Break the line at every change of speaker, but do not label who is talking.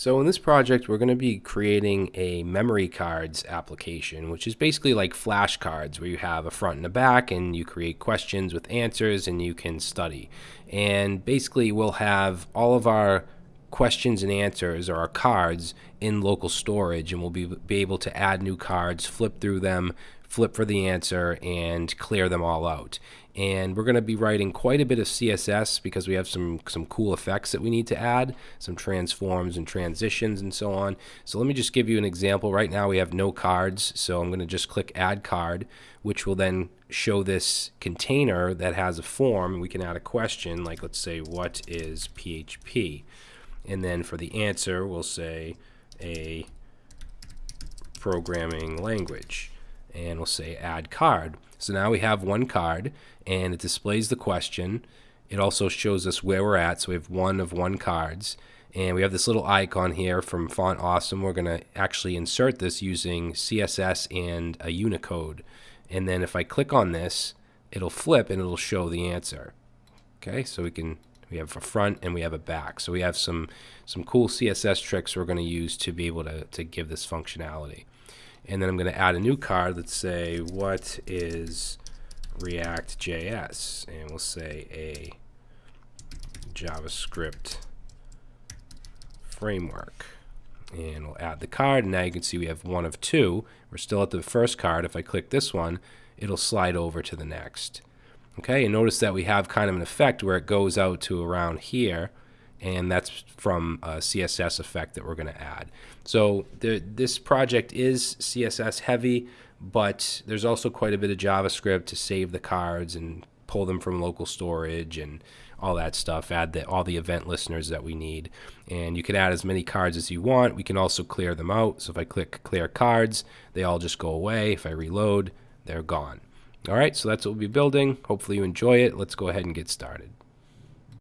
So in this project, we're going to be creating a memory cards application, which is basically like flashcards where you have a front and a back and you create questions with answers and you can study. And basically we'll have all of our questions and answers or our cards in local storage and we'll be, be able to add new cards, flip through them, flip for the answer, and clear them all out and we're going to be writing quite a bit of CSS because we have some some cool effects that we need to add, some transforms and transitions and so on. So let me just give you an example. Right now we have no cards, so I'm going to just click Add Card, which will then show this container that has a form. We can add a question, like let's say, what is PHP? And then for the answer, we'll say a programming language. And we'll say Add Card. So now we have one card and it displays the question. It also shows us where we're at. So we have one of one cards. And we have this little icon here from Font Awesome. We're going to actually insert this using CSS and a Unicode. And then if I click on this, it'll flip and it'll show the answer. Okay, so we can we have a front and we have a back. So we have some some cool CSS tricks we're going to use to be able to, to give this functionality and then I'm going to add a new card. Let's say what is React JS, and we'll say a JavaScript framework. And we'll add the card, and now you can see we have one of two. We're still at the first card. If I click this one, it'll slide over to the next. Okay, and notice that we have kind of an effect where it goes out to around here, and that's from a CSS effect that we're going to add. So the, this project is CSS heavy, but there's also quite a bit of JavaScript to save the cards and pull them from local storage and all that stuff, add the, all the event listeners that we need. And you can add as many cards as you want. We can also clear them out. So if I click clear cards, they all just go away. If I reload, they're gone. All right, so that's what we'll be building. Hopefully you enjoy it. Let's go ahead and get started.